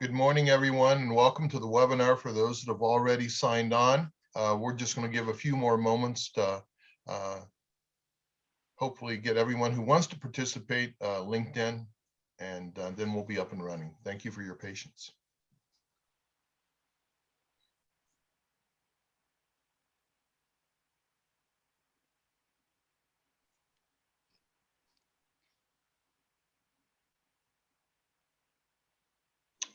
Good morning, everyone, and welcome to the webinar for those that have already signed on. Uh, we're just going to give a few more moments to uh, hopefully get everyone who wants to participate uh, LinkedIn, and uh, then we'll be up and running. Thank you for your patience.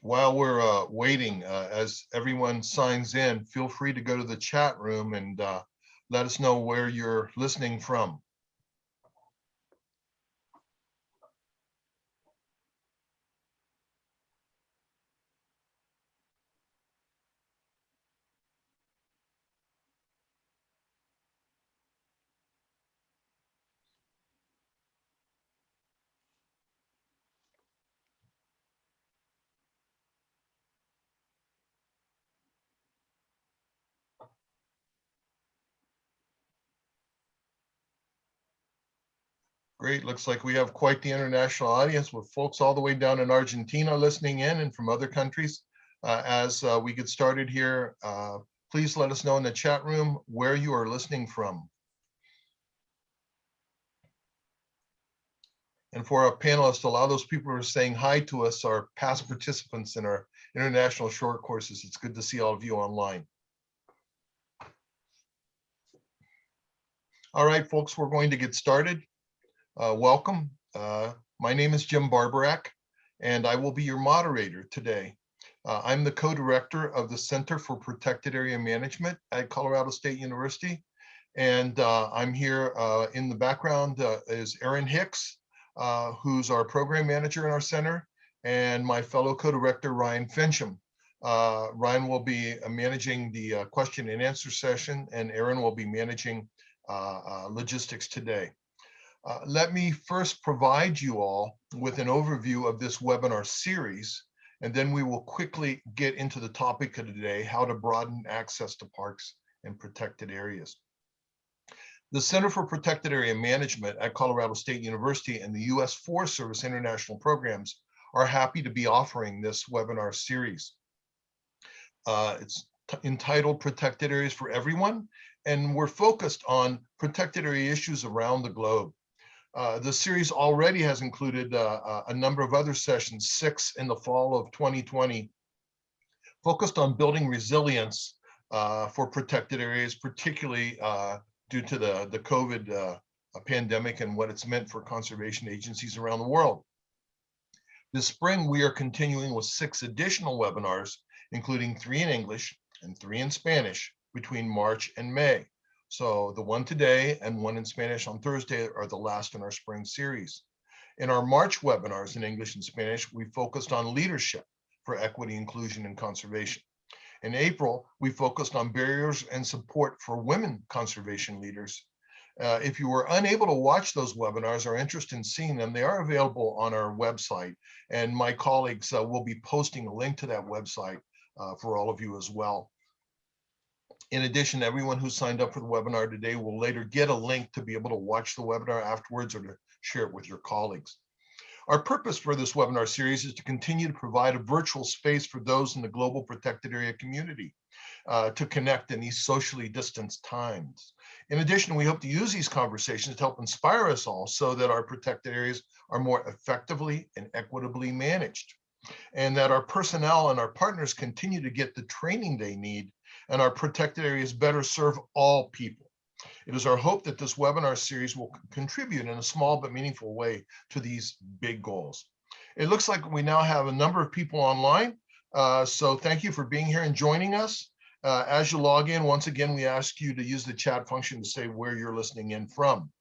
While we're uh, waiting, uh, as everyone signs in, feel free to go to the chat room and uh, let us know where you're listening from. Great. Looks like we have quite the international audience with folks all the way down in Argentina listening in and from other countries. Uh, as uh, we get started here, uh, please let us know in the chat room where you are listening from. And for our panelists, a lot of those people who are saying hi to us are past participants in our international short courses. It's good to see all of you online. All right, folks, we're going to get started. Uh, welcome. Uh, my name is Jim Barborak, and I will be your moderator today. Uh, I'm the co-director of the Center for Protected Area Management at Colorado State University. And uh, I'm here uh, in the background uh, is Erin Hicks, who's our program manager in our center, and my fellow co-director, Ryan Finchum. Ryan will be managing the question and answer session, and Erin will be managing logistics today. Uh, let me first provide you all with an overview of this webinar series, and then we will quickly get into the topic of today, how to broaden access to parks and protected areas. The Center for Protected Area Management at Colorado State University and the U.S. Forest Service International Programs are happy to be offering this webinar series. Uh, it's entitled Protected Areas for Everyone, and we're focused on protected area issues around the globe. Uh, the series already has included uh, uh, a number of other sessions, six in the fall of 2020, focused on building resilience uh, for protected areas, particularly uh, due to the, the COVID pandemic and what it's meant for conservation agencies around the world. This spring, we are continuing with six additional webinars, including three in English and three in Spanish between March and May. So the one today and one in Spanish on Thursday are the last in our spring series. In our March webinars in English and Spanish, we focused on leadership for equity, inclusion, and conservation. In April, we focused on barriers and support for women conservation leaders. Uh, if you were unable to watch those webinars or interested in seeing them, they are available on our website. And my colleagues uh, will be posting a link to that website uh, for all of you as well. In addition, everyone who signed up for the webinar today will later get a link to be able to watch the webinar afterwards or to share it with your colleagues. Our purpose for this webinar series is to continue to provide a virtual space for those in the global protected area community uh, to connect in these socially distanced times. In addition, we hope to use these conversations to help inspire us all so that our protected areas are more effectively and equitably managed and that our personnel and our partners continue to get the training they need and our protected areas better serve all people. It is our hope that this webinar series will contribute in a small but meaningful way to these big goals. It looks like we now have a number of people online. Uh, so thank you for being here and joining us. Uh, as you log in, once again, we ask you to use the chat function to say where you're listening in from.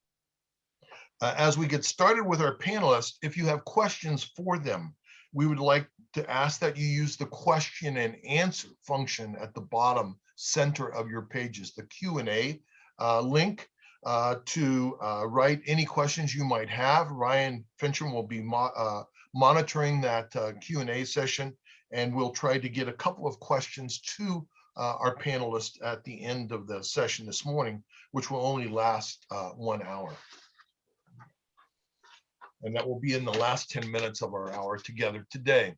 Uh, as we get started with our panelists, if you have questions for them, we would like to ask that you use the question and answer function at the bottom center of your pages, the Q&A uh, link uh, to uh, write any questions you might have. Ryan Finchum will be mo uh, monitoring that uh, Q&A session, and we'll try to get a couple of questions to uh, our panelists at the end of the session this morning, which will only last one hour and that will be in the last 10 minutes of our hour together today.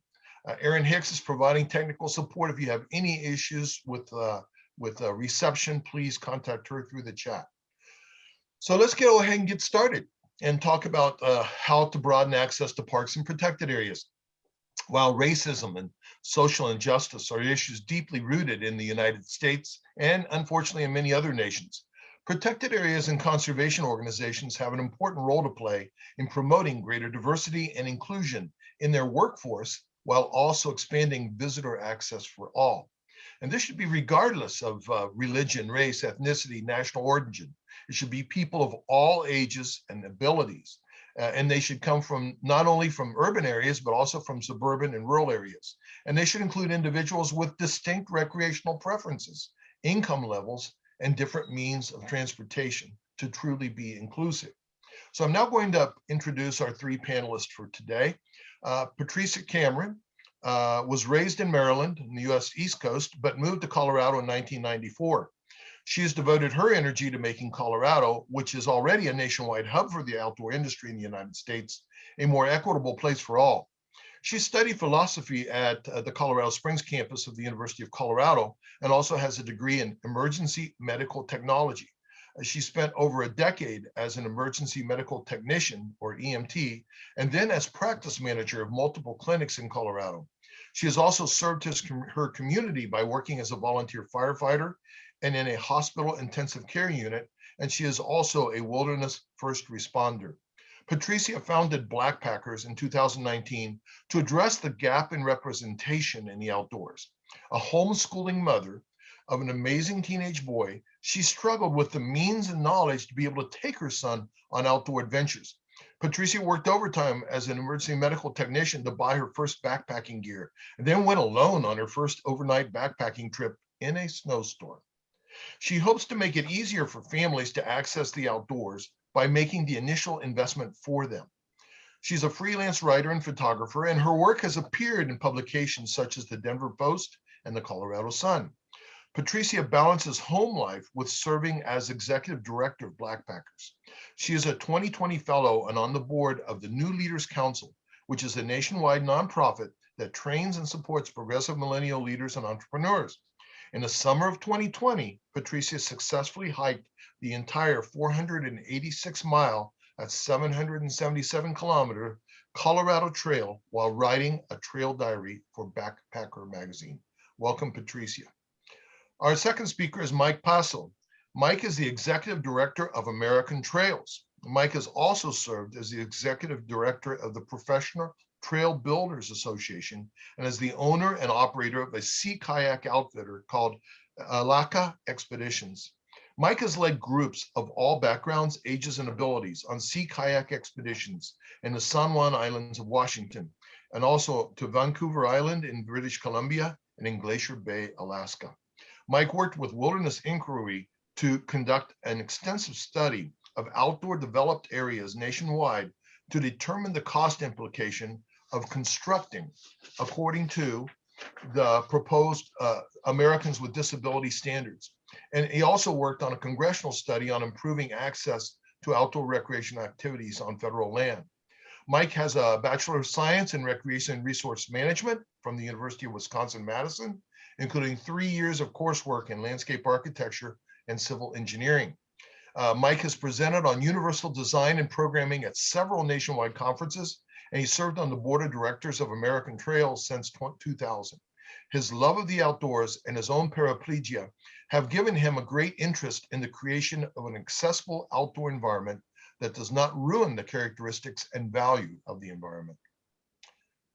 Uh, Erin Hicks is providing technical support. If you have any issues with, uh, with uh, reception, please contact her through the chat. So let's go ahead and get started and talk about uh, how to broaden access to parks and protected areas. While racism and social injustice are issues deeply rooted in the United States and unfortunately in many other nations, protected areas and conservation organizations have an important role to play in promoting greater diversity and inclusion in their workforce while also expanding visitor access for all. And this should be regardless of uh, religion, race, ethnicity, national origin. It should be people of all ages and abilities. Uh, and they should come from not only from urban areas, but also from suburban and rural areas. And they should include individuals with distinct recreational preferences, income levels, and different means of transportation to truly be inclusive. So I'm now going to introduce our three panelists for today. Uh, Patricia Cameron uh, was raised in Maryland, in the US East Coast, but moved to Colorado in 1994. She has devoted her energy to making Colorado, which is already a nationwide hub for the outdoor industry in the United States, a more equitable place for all. She studied philosophy at uh, the Colorado Springs campus of the University of Colorado and also has a degree in emergency medical technology. She spent over a decade as an emergency medical technician or EMT, and then as practice manager of multiple clinics in Colorado. She has also served his, her community by working as a volunteer firefighter and in a hospital intensive care unit, and she is also a wilderness first responder. Patricia founded Blackpackers in 2019 to address the gap in representation in the outdoors. A homeschooling mother of an amazing teenage boy, she struggled with the means and knowledge to be able to take her son on outdoor adventures. Patricia worked overtime as an emergency medical technician to buy her first backpacking gear, and then went alone on her first overnight backpacking trip in a snowstorm. She hopes to make it easier for families to access the outdoors by making the initial investment for them. She's a freelance writer and photographer, and her work has appeared in publications such as the Denver Post and the Colorado Sun. Patricia balances home life with serving as executive director of Blackpackers. She is a 2020 fellow and on the board of the New Leaders Council, which is a nationwide nonprofit that trains and supports progressive millennial leaders and entrepreneurs. In the summer of 2020, Patricia successfully hiked the entire 486 mile, at 777 kilometer Colorado Trail while writing a trail diary for Backpacker magazine. Welcome, Patricia. Our second speaker is Mike Passo. Mike is the executive director of American Trails. Mike has also served as the executive director of the Professional Trail Builders Association and is the owner and operator of a sea kayak outfitter called uh, Elakah Expeditions. Mike has led groups of all backgrounds, ages, and abilities on sea kayak expeditions in the San Juan Islands of Washington, and also to Vancouver Island in British Columbia and in Glacier Bay, Alaska. Mike worked with Wilderness Inquiry to conduct an extensive study of outdoor developed areas nationwide to determine the cost implication of constructing according to the proposed uh, Americans with Disability Standards. And he also worked on a congressional study on improving access to outdoor recreation activities on federal land. Mike has a Bachelor of Science in Recreation and Resource Management from the University of Wisconsin-Madison, including three years of coursework in landscape architecture and civil engineering. Uh, Mike has presented on universal design and programming at several nationwide conferences and he served on the board of directors of American Trails since 2000. His love of the outdoors and his own paraplegia have given him a great interest in the creation of an accessible outdoor environment that does not ruin the characteristics and value of the environment.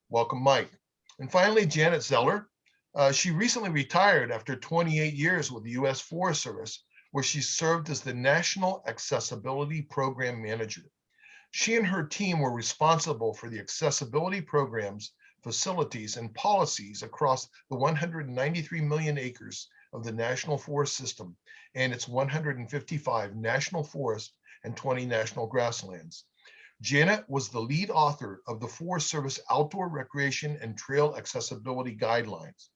Welcome, Mike. And finally, Janet Zeller. Uh, she recently retired after 28 years with the U.S. Forest Service, where she served as the National Accessibility Program Manager. She and her team were responsible for the accessibility programs, facilities, and policies across the 193 million acres of the National Forest System and its 155 national forests and 20 national grasslands. Janet was the lead author of the Forest Service Outdoor Recreation and Trail Accessibility Guidelines.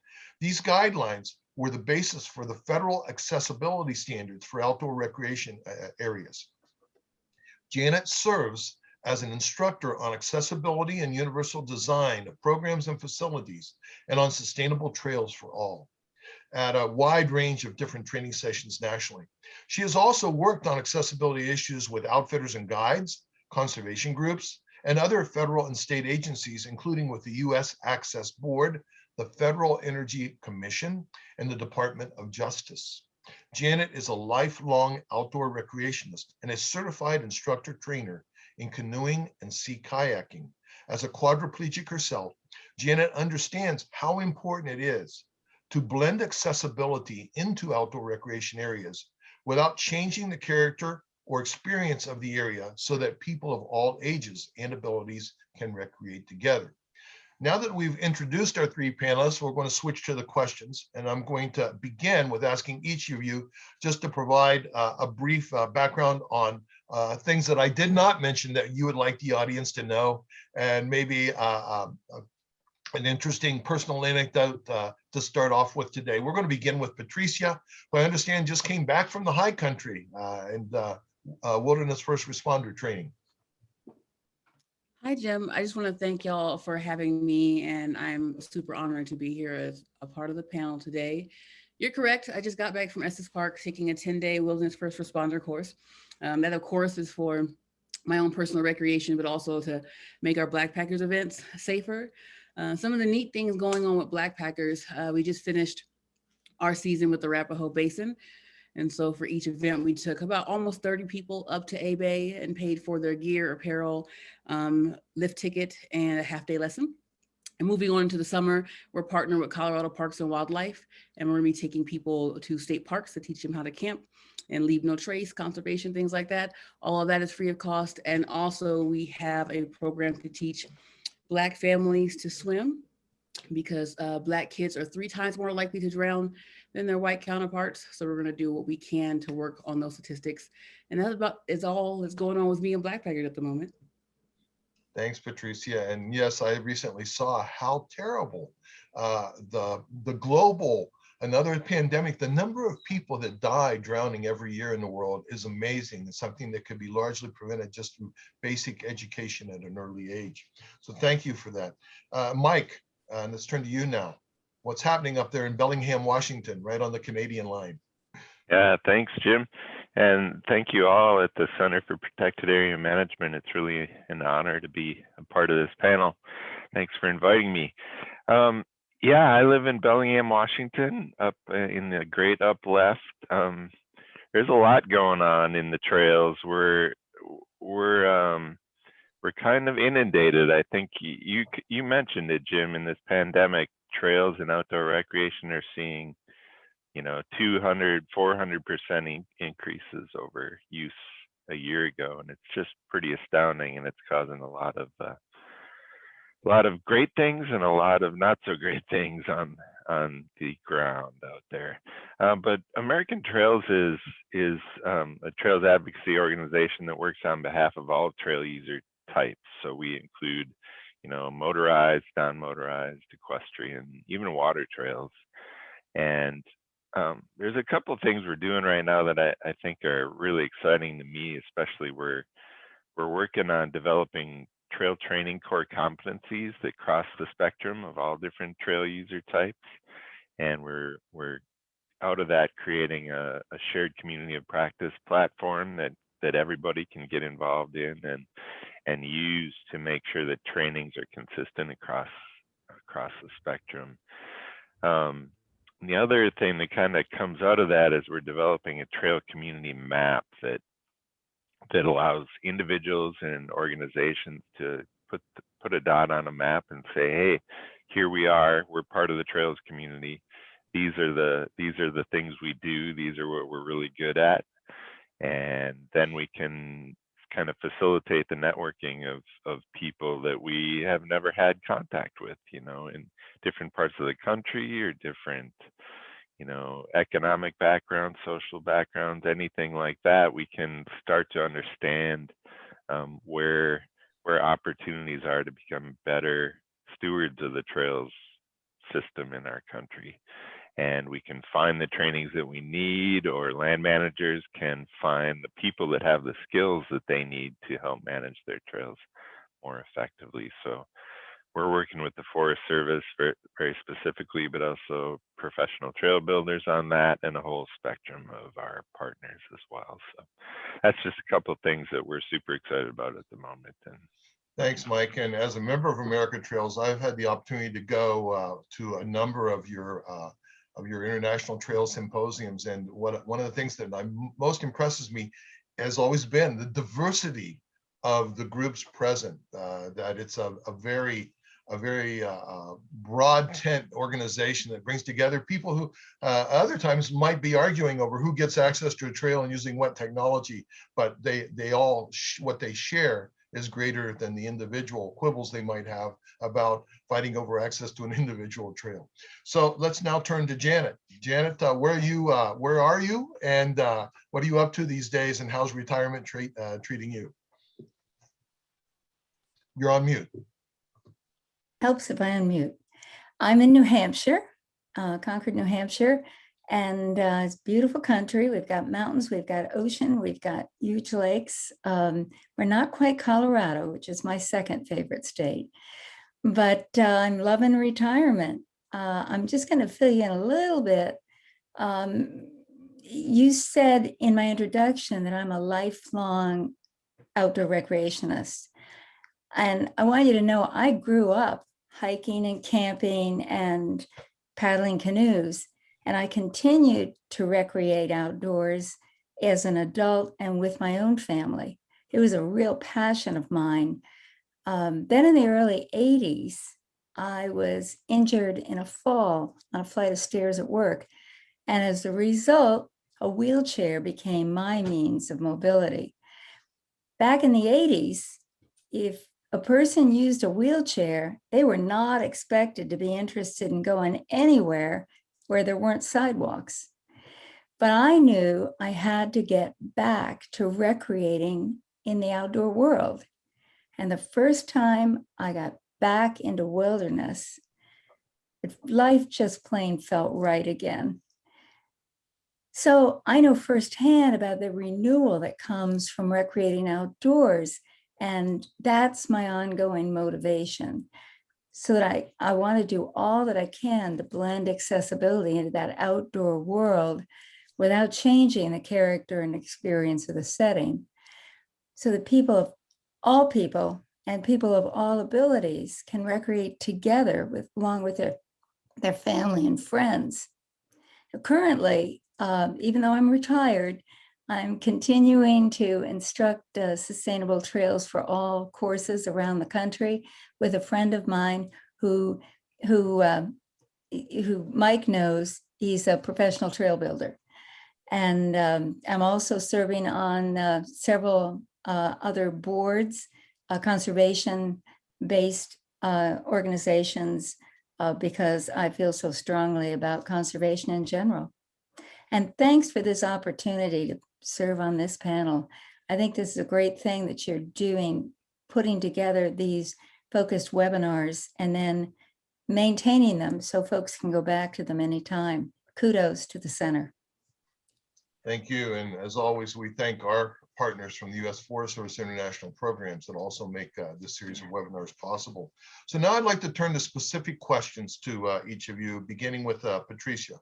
These guidelines were the basis for the federal accessibility standards for outdoor recreation uh, areas. Janet serves as an instructor on accessibility and universal design of programs and facilities and on sustainable trails for all at a wide range of different training sessions nationally. She has also worked on accessibility issues with outfitters and guides, conservation groups, and other federal and state agencies, including with the U.S. Access Board, the Federal Energy Commission, and the Department of Justice. Janet is a lifelong outdoor recreationist and a certified instructor trainer in canoeing and sea kayaking. As a quadriplegic herself, Janet understands how important it is to blend accessibility into outdoor recreation areas without changing the character or experience of the area so that people of all ages and abilities can recreate together. Now that we've introduced our three panelists, we're going to switch to the questions. And I'm going to begin with asking each of you just to provide uh, a brief uh, background on uh, things that I did not mention that you would like the audience to know, and maybe uh, um, an interesting personal anecdote uh, to start off with today. We're going to begin with Patricia, who I understand just came back from the high country uh, and uh, uh, wilderness first responder training. Hi, Jim. I just want to thank y'all for having me, and I'm super honored to be here as a part of the panel today. You're correct. I just got back from Estes Park taking a 10-day wilderness first responder course. Um, that, of course, is for my own personal recreation, but also to make our Blackpackers events safer. Uh, some of the neat things going on with Blackpackers, uh, we just finished our season with the Arapahoe Basin. And so for each event, we took about almost 30 people up to A-Bay and paid for their gear, apparel, um, lift ticket, and a half day lesson. And moving on into the summer, we're partnering with Colorado Parks and Wildlife, and we're gonna be taking people to state parks to teach them how to camp and leave no trace, conservation, things like that. All of that is free of cost. And also we have a program to teach Black families to swim because uh, Black kids are three times more likely to drown than their white counterparts. So we're gonna do what we can to work on those statistics. And that's about is all that's going on with me and Blackpackers at the moment. Thanks, Patricia. And yes, I recently saw how terrible uh, the, the global, another pandemic, the number of people that die drowning every year in the world is amazing. It's something that could be largely prevented just through basic education at an early age. So thank you for that. Uh, Mike, uh, let's turn to you now. What's happening up there in Bellingham, Washington, right on the Canadian line? Yeah, thanks, Jim. And thank you all at the Center for Protected Area Management. It's really an honor to be a part of this panel. Thanks for inviting me. Um, yeah, I live in Bellingham, Washington, up uh, in the great up left. Um, there's a lot going on in the trails. We're we're um, we're kind of inundated. I think you you mentioned it, Jim. In this pandemic, trails and outdoor recreation are seeing you know 200 400 percent increases over use a year ago and it's just pretty astounding and it's causing a lot of uh, a lot of great things and a lot of not so great things on on the ground out there. Um, but american trails is is um, a trails advocacy organization that works on behalf of all trail user types. So we include you know motorized non-motorized equestrian even water trails and um, there's a couple of things we're doing right now that I, I think are really exciting to me, especially we're we're working on developing trail training core competencies that cross the spectrum of all different trail user types. And we're we're out of that creating a, a shared community of practice platform that that everybody can get involved in and and use to make sure that trainings are consistent across across the spectrum. Um, the other thing that kind of comes out of that is we're developing a trail community map that that allows individuals and organizations to put put a dot on a map and say, hey, here we are. We're part of the trails community. These are the these are the things we do. These are what we're really good at. And then we can kind of facilitate the networking of of people that we have never had contact with, you know, in different parts of the country or different, you know, economic backgrounds, social backgrounds, anything like that. We can start to understand um, where where opportunities are to become better stewards of the trails system in our country. And we can find the trainings that we need or land managers can find the people that have the skills that they need to help manage their trails more effectively. So we're working with the Forest Service very, very specifically, but also professional trail builders on that and a whole spectrum of our partners as well. So that's just a couple of things that we're super excited about at the moment. And Thanks, Mike. And as a member of America Trails, I've had the opportunity to go uh, to a number of your uh, of your international trail symposiums. And what one of the things that I'm, most impresses me has always been the diversity of the groups present. Uh, that it's a, a very a very uh, uh, broad tent organization that brings together people who uh, other times might be arguing over who gets access to a trail and using what technology, but they they all what they share is greater than the individual quibbles they might have about fighting over access to an individual trail. So let's now turn to Janet. Janet, uh, where are you? Uh, where are you? And uh, what are you up to these days? And how's retirement treat, uh, treating you? You're on mute. Helps if I unmute. I'm in New Hampshire, uh, Concord, New Hampshire, and uh, it's beautiful country. We've got mountains, we've got ocean, we've got huge lakes. Um, we're not quite Colorado, which is my second favorite state, but uh, I'm loving retirement. Uh, I'm just going to fill you in a little bit. Um, you said in my introduction that I'm a lifelong outdoor recreationist. And I want you to know I grew up hiking and camping and paddling canoes. And I continued to recreate outdoors as an adult and with my own family. It was a real passion of mine. Um, then in the early 80s, I was injured in a fall on a flight of stairs at work. And as a result, a wheelchair became my means of mobility. Back in the 80s, if a person used a wheelchair, they were not expected to be interested in going anywhere where there weren't sidewalks. But I knew I had to get back to recreating in the outdoor world. And the first time I got back into wilderness, life just plain felt right again. So I know firsthand about the renewal that comes from recreating outdoors. And that's my ongoing motivation so that I, I want to do all that I can to blend accessibility into that outdoor world without changing the character and experience of the setting. So that people of all people and people of all abilities can recreate together with along with their, their family and friends. Currently, um, even though I'm retired, I'm continuing to instruct uh, sustainable trails for all courses around the country with a friend of mine who, who, uh, who Mike knows, he's a professional trail builder. And um, I'm also serving on uh, several uh, other boards, uh, conservation-based uh, organizations, because I feel so strongly about conservation in general. And thanks for this opportunity to serve on this panel. I think this is a great thing that you're doing, putting together these focused webinars and then maintaining them so folks can go back to them anytime. Kudos to the center. Thank you. And as always, we thank our partners from the U.S. Forest Service International Programs that also make uh, this series of webinars possible. So now I'd like to turn to specific questions to uh, each of you, beginning with uh, Patricia.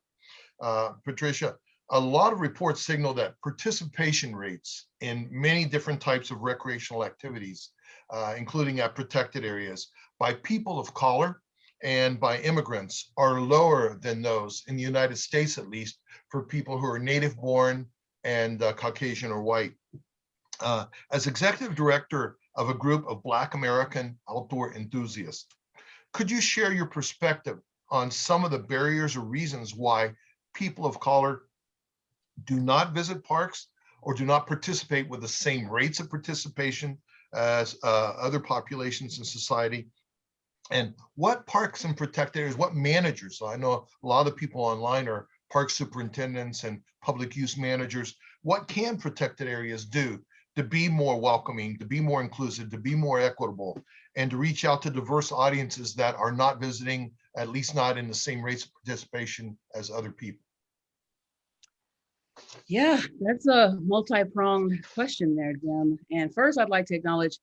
Uh, Patricia, a lot of reports signal that participation rates in many different types of recreational activities, uh, including at protected areas, by people of color and by immigrants are lower than those in the United States, at least, for people who are native born and uh, Caucasian or white. Uh, as executive director of a group of Black American outdoor enthusiasts, could you share your perspective on some of the barriers or reasons why people of color do not visit parks or do not participate with the same rates of participation as uh, other populations in society. And what parks and protected areas, what managers, I know a lot of people online are park superintendents and public use managers, what can protected areas do to be more welcoming, to be more inclusive, to be more equitable, and to reach out to diverse audiences that are not visiting, at least not in the same rates of participation as other people? Yeah, that's a multi-pronged question there, Jim. And first, I'd like to acknowledge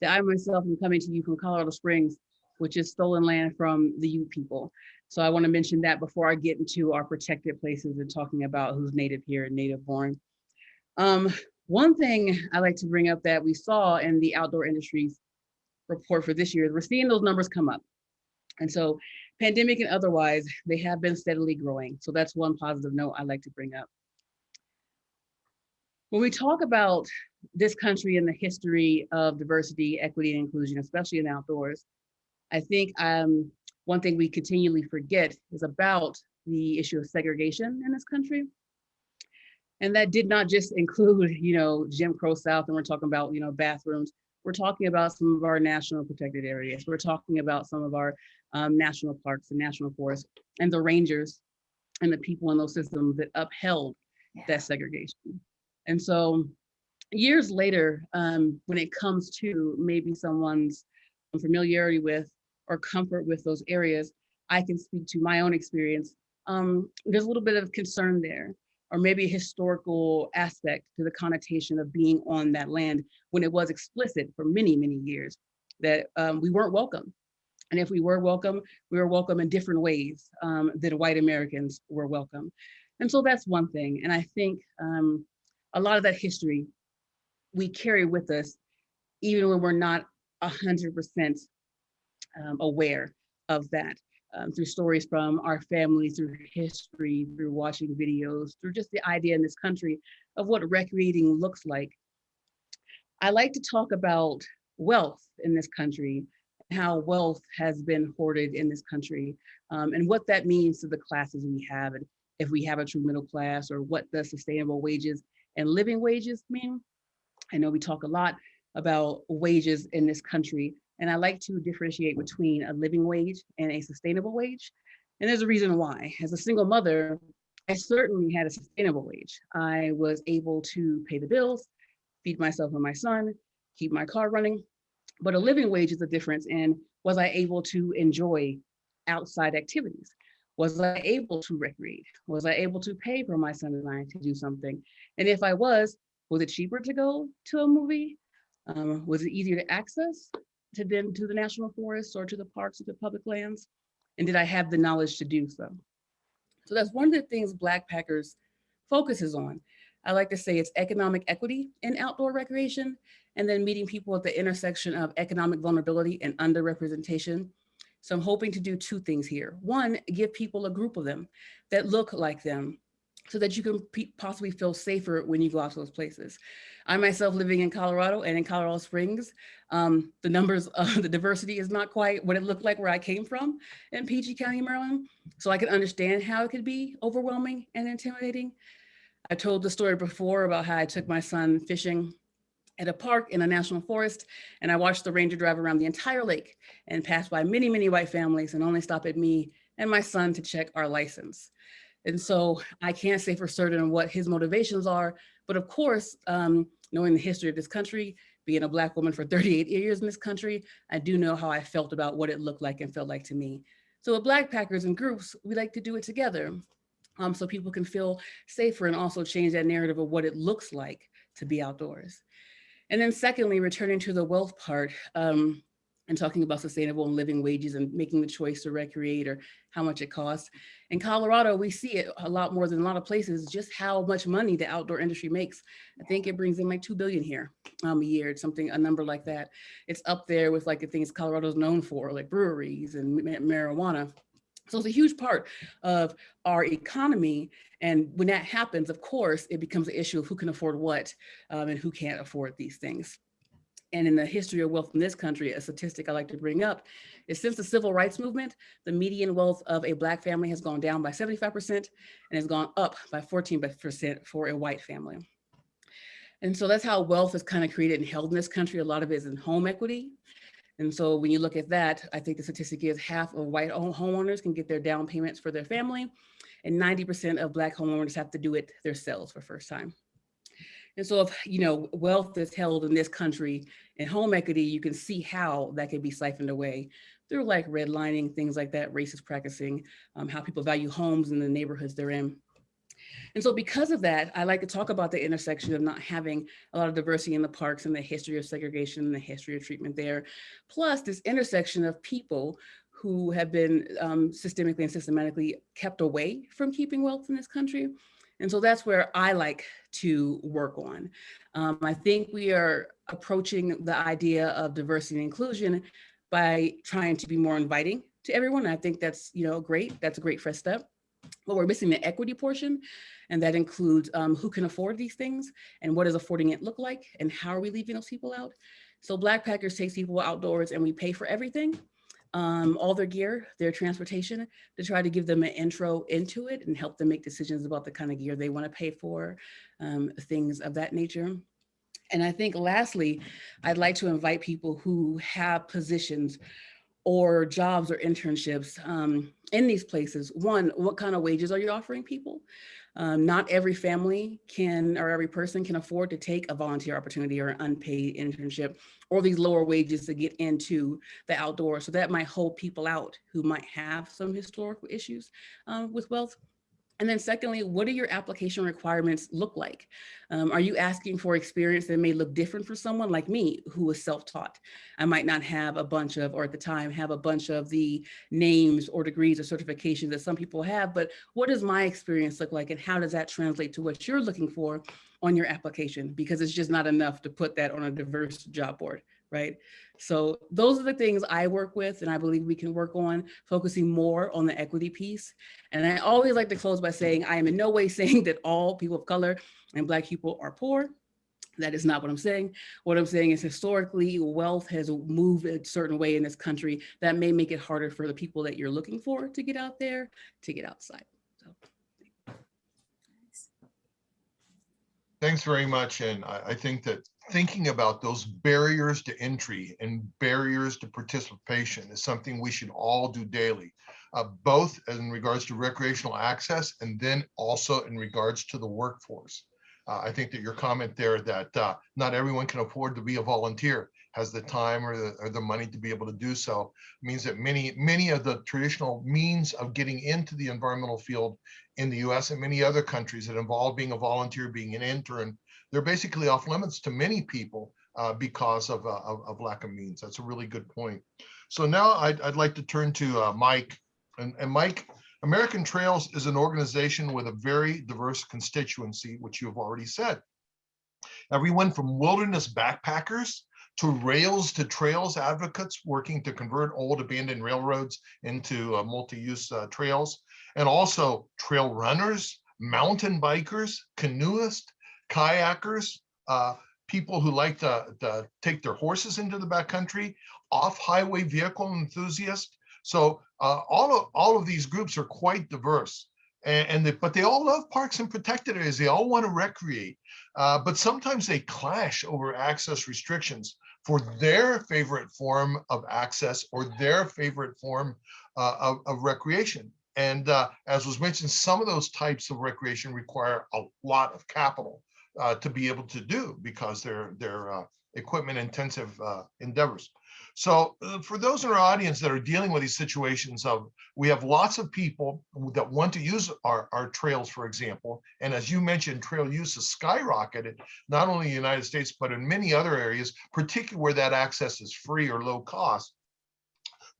that I myself am coming to you from Colorado Springs, which is stolen land from the Ute people. So I want to mention that before I get into our protected places and talking about who's native here and native born. Um, one thing I like to bring up that we saw in the outdoor industries report for this year, is we're seeing those numbers come up. And so pandemic and otherwise, they have been steadily growing. So that's one positive note I like to bring up. When we talk about this country and the history of diversity, equity, and inclusion, especially in outdoors, I think um, one thing we continually forget is about the issue of segregation in this country. And that did not just include, you know, Jim Crow South, and we're talking about, you know, bathrooms. We're talking about some of our national protected areas. We're talking about some of our um, national parks and national forests and the rangers and the people in those systems that upheld Yeah. that segregation. And so years later, um, when it comes to maybe someone's familiarity with or comfort with those areas, I can speak to my own experience. Um, there's a little bit of concern there, or maybe a historical aspect to the connotation of being on that land when it was explicit for many, many years that um, we weren't welcome. And if we were welcome, we were welcome in different ways um, than white Americans were welcome. And so that's one thing. And I think um, a lot of that history we carry with us, even when we're not 100% um, aware of that um, through stories from our family, through history, through watching videos, through just the idea in this country of what recreating looks like. I like to talk about wealth in this country, how wealth has been hoarded in this country, um, and what that means to the classes we have, and if we have a true middle class, or what the sustainable wages and living wages mean. I know we talk a lot about wages in this country, and I like to differentiate between a living wage and a sustainable wage. And there's a reason why. As a single mother, I certainly had a sustainable wage. I was able to pay the bills, feed myself and my son, keep my car running. But a living wage is a difference in was I able to enjoy outside activities? Was I able to recreate? Was I able to pay for my son and I to do something? And if I was, was it cheaper to go to a movie? Um, was it easier to access to then to the national forests or to the parks or the public lands? And did I have the knowledge to do so? So that's one of the things Blackpackers focuses on. I like to say it's economic equity in outdoor recreation, and then meeting people at the intersection of economic vulnerability and underrepresentation. So I'm hoping to do two things here. One, give people a group of them that look like them so that you can possibly feel safer when you go out to those places. I myself living in Colorado and in Colorado Springs, um, the numbers of the diversity is not quite what it looked like where I came from in PG County, Maryland. So I can understand how it could be overwhelming and intimidating. I told the story before about how I took my son fishing at a park in a national forest and I watched the ranger drive around the entire lake and pass by many, many white families and only stop at me and my son to check our license. And so I can't say for certain what his motivations are, but of course, um, knowing the history of this country, being a black woman for 38 years in this country, I do know how I felt about what it looked like and felt like to me. So with Blackpackers and groups, we like to do it together um, so people can feel safer and also change that narrative of what it looks like to be outdoors. And then secondly, returning to the wealth part, um, and talking about sustainable and living wages and making the choice to recreate or how much it costs. In Colorado, we see it a lot more than a lot of places, just how much money the outdoor industry makes. I think it brings in like 2 billion here um, a year, it's something, a number like that. It's up there with like the things Colorado's known for, like breweries and marijuana. So it's a huge part of our economy. And when that happens, of course, it becomes an issue of who can afford what um, and who can't afford these things and in the history of wealth in this country, a statistic I like to bring up is since the civil rights movement, the median wealth of a black family has gone down by 75% and has gone up by 14% for a white family. And so that's how wealth is kind of created and held in this country. A lot of it is in home equity. And so when you look at that, I think the statistic is half of white homeowners can get their down payments for their family and 90% of black homeowners have to do it themselves for first time. And so if, you know, wealth is held in this country and home equity, you can see how that can be siphoned away through like redlining, things like that, racist practicing, um, how people value homes in the neighborhoods they're in. And so because of that, I like to talk about the intersection of not having a lot of diversity in the parks and the history of segregation and the history of treatment there, plus this intersection of people who have been um, systemically and systematically kept away from keeping wealth in this country. And so that's where I like to work on. Um, I think we are approaching the idea of diversity and inclusion by trying to be more inviting to everyone. I think that's, you know, great. That's a great first step. But we're missing the equity portion, and that includes um, who can afford these things and what does affording it look like and how are we leaving those people out? So Blackpackers takes people outdoors and we pay for everything, um, all their gear, their transportation, to try to give them an intro into it and help them make decisions about the kind of gear they want to pay for, um, things of that nature. And I think lastly, I'd like to invite people who have positions or jobs or internships um, in these places. One, what kind of wages are you offering people? Um, not every family can or every person can afford to take a volunteer opportunity or an unpaid internship or these lower wages to get into the outdoors. So that might hold people out who might have some historical issues um, with wealth. And then secondly, what do your application requirements look like? Um, are you asking for experience that may look different for someone like me who is self-taught? I might not have a bunch of, or at the time, have a bunch of the names or degrees or certifications that some people have, but what does my experience look like and how does that translate to what you're looking for on your application? Because it's just not enough to put that on a diverse job board right? So those are the things I work with and I believe we can work on focusing more on the equity piece. And I always like to close by saying, I am in no way saying that all people of color and black people are poor. That is not what I'm saying. What I'm saying is historically wealth has moved a certain way in this country that may make it harder for the people that you're looking for to get out there, to get outside. So. Thanks very much. And I, I think that thinking about those barriers to entry and barriers to participation is something we should all do daily, uh, both in regards to recreational access and then also in regards to the workforce. Uh, I think that your comment there that uh, not everyone can afford to be a volunteer, has the time or the, or the money to be able to do so, means that many, many of the traditional means of getting into the environmental field in the US and many other countries that involve being a volunteer, being an intern, they're basically off limits to many people uh, because of, uh, of, of, lack of means. That's a really good point. So now I'd, I'd like to turn to uh, Mike. And, and Mike, American Trails is an organization with a very diverse constituency, which you have already said. Everyone from wilderness backpackers to rails to trails advocates working to convert old abandoned railroads into uh, multi-use uh, trails, and also trail runners, mountain bikers, canoeists, kayakers, uh, people who like to, to, take their horses into the backcountry, off-highway vehicle enthusiasts. So uh, all of all of these groups are quite diverse, and, and they, but they all love parks and protected areas. They all want to recreate, uh, but sometimes they clash over access restrictions for their favorite form of access or their favorite form uh, of, of recreation. And uh, as was mentioned, some of those types of recreation require a lot of capital uh, to be able to do because they're they're uh, equipment intensive uh, endeavors. So uh, for those in our audience that are dealing with these situations of, we have lots of people that want to use our, our trails, for example, and as you mentioned, trail use has skyrocketed, not only in the United States, but in many other areas, particularly where that access is free or low cost.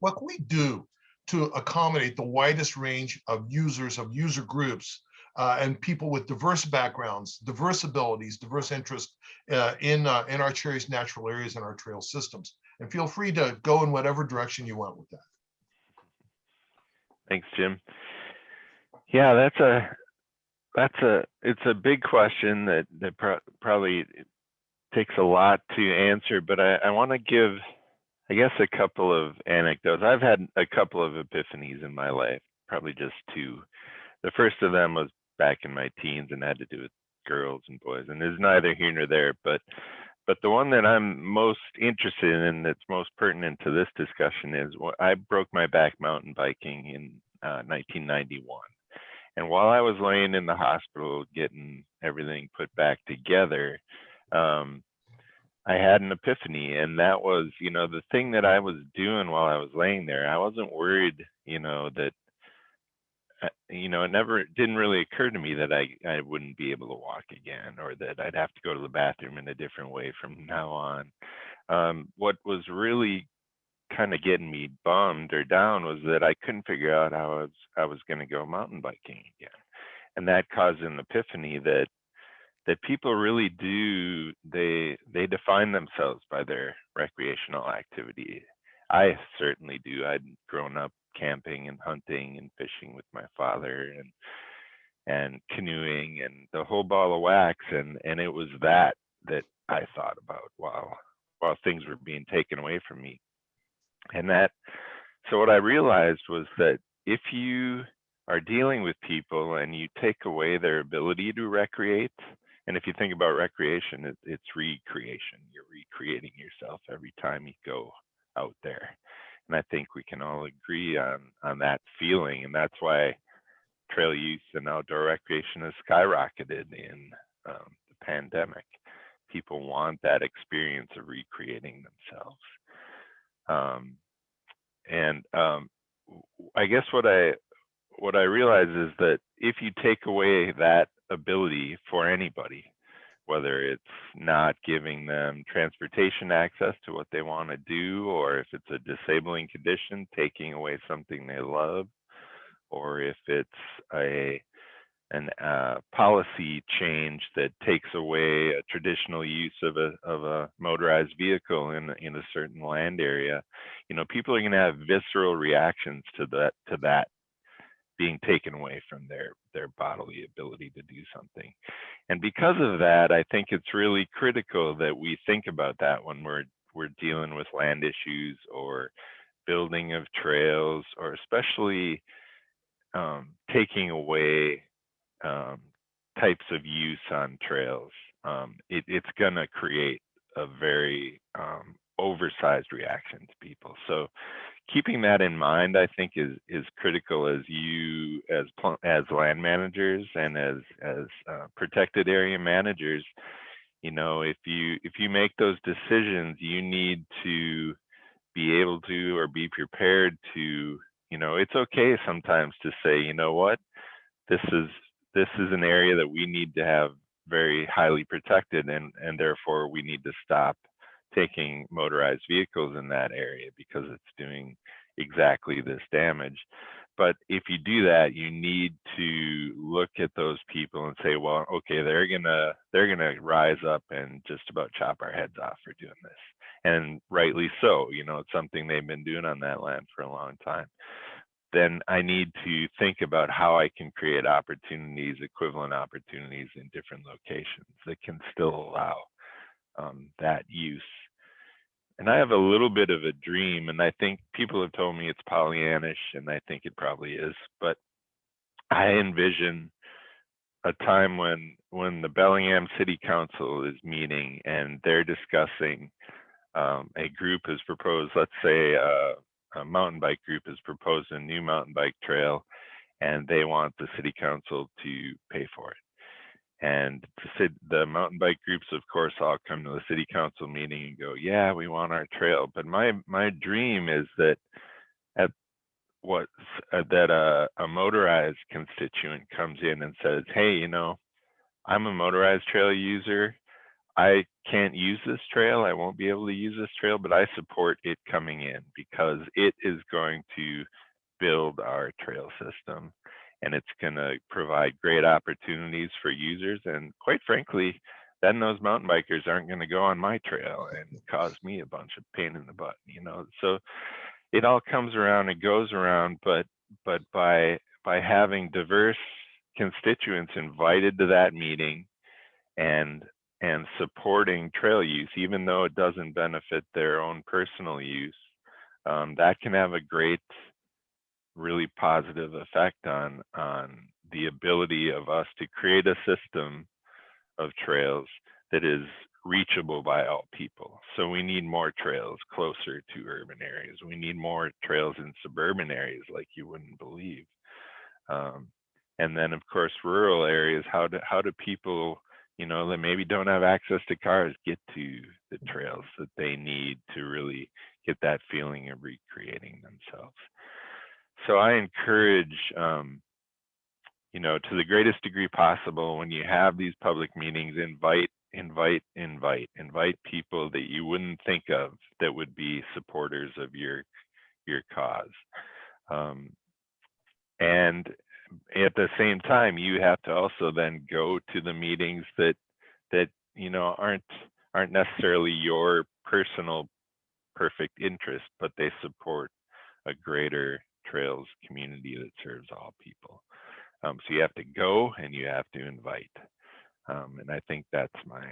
What can we do to accommodate the widest range of users, of user groups uh, and people with diverse backgrounds, diverse abilities, diverse interests uh, in, uh, in our cherished natural areas and our trail systems. And feel free to go in whatever direction you want with that. Thanks, Jim. Yeah, that's a that's a it's a big question that that pro probably takes a lot to answer, but I, I want to give I guess a couple of anecdotes. I've had a couple of epiphanies in my life, probably just two. The first of them was back in my teens and had to do with girls and boys and is neither here nor there but but the one that i'm most interested in and that's most pertinent to this discussion is what i broke my back mountain biking in uh, 1991 and while i was laying in the hospital getting everything put back together, um, I had an epiphany, and that was, you know, the thing that I was doing while I was laying there. I wasn't worried, you know, that, you know, it never didn't really occur to me that I I wouldn't be able to walk again, or that I'd have to go to the bathroom in a different way from now on. Um, what was really kind of getting me bummed or down was that I couldn't figure out how I was I was going to go mountain biking again, and that caused an epiphany that that people really do they they define themselves by their recreational activity. I certainly do. I'd grown up camping and hunting and fishing with my father and and canoeing and the whole ball of wax and and it was that that I thought about while while things were being taken away from me. And that so what I realized was that if you are dealing with people and you take away their ability to recreate, and if you think about recreation, it, it's recreation. You're recreating yourself every time you go out there. And I think we can all agree on on that feeling, and that's why trail use and outdoor recreation has skyrocketed in um, the pandemic. People want that experience of recreating themselves. Um, and um, I guess what I what I realize is that if you take away that ability for anybody, whether it's not giving them transportation access to what they want to do, or if it's a disabling condition, taking away something they love, or if it's a an uh, policy change that takes away a traditional use of a of a motorized vehicle in in a certain land area, you know, people are going to have visceral reactions to that to that being taken away from their their bodily ability to do something. And because of that i think it's really critical that we think about that when we're we're dealing with land issues or building of trails or especially um, taking away um, types of use on trails. Um, it, it's going to create a very um, oversized reaction to people. So keeping that in mind, I think is is critical as you as as land managers and as as uh, protected area managers. You know, if you if you make those decisions, you need to be able to or be prepared to. You know, it's okay sometimes to say, you know what, this is this is an area that we need to have very highly protected, and and therefore we need to stop taking motorized vehicles in that area because it's doing exactly this damage. But if you do that, you need to look at those people and say, well, okay, they're gonna they're gonna rise up and just about chop our heads off for doing this. And rightly so, you know, it's something they've been doing on that land for a long time. Then I need to think about how I can create opportunities, equivalent opportunities in different locations that can still allow um, that use and I have a little bit of a dream, and I think people have told me it's Pollyannish, and I think it probably is. But I envision a time when when the Bellingham City Council is meeting and they're discussing um, a group has proposed, let's say uh, a mountain bike group has proposed a new mountain bike trail, and they want the city council to pay for it and the mountain bike groups of course all come to the city council meeting and go yeah we want our trail. But my my dream is that at what uh, that a, a motorized constituent comes in and says hey you know i'm a motorized trail user. I can't use this trail. I won't be able to use this trail but i support it coming in because it is going to build our trail system and it's going to provide great opportunities for users. And quite frankly, then those mountain bikers aren't going to go on my trail and cause me a bunch of pain in the butt, you know. So it all comes around and goes around, but but by by having diverse constituents invited to that meeting and and supporting trail use, even though it doesn't benefit their own personal use, um, that can have a great really positive effect on on the ability of us to create a system of trails that is reachable by all people. So we need more trails closer to urban areas. We need more trails in suburban areas like you wouldn't believe. Um, and then of course rural areas how do how do people you know that maybe don't have access to cars get to the trails that they need to really get that feeling of recreating themselves so i encourage um, you know to the greatest degree possible when you have these public meetings invite invite invite invite people that you wouldn't think of that would be supporters of your your cause. Um, and at the same time you have to also then go to the meetings that that you know aren't aren't necessarily your personal perfect interest but they support a greater trails community that serves all people. Um, so you have to go and you have to invite. Um, and i think that's my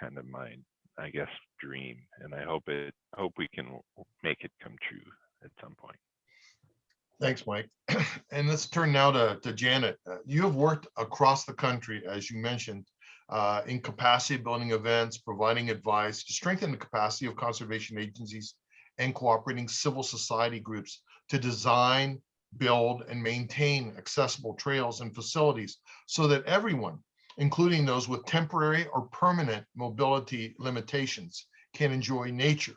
kind of my i guess dream and i hope it hope we can make it come true at some point. Thanks, Mike. And let's turn now to, to Janet. Uh, You have worked across the country, as you mentioned, uh, in capacity building events, providing advice to strengthen the capacity of conservation agencies and cooperating civil society groups to design, build, and maintain accessible trails and facilities so that everyone, including those with temporary or permanent mobility limitations, can enjoy nature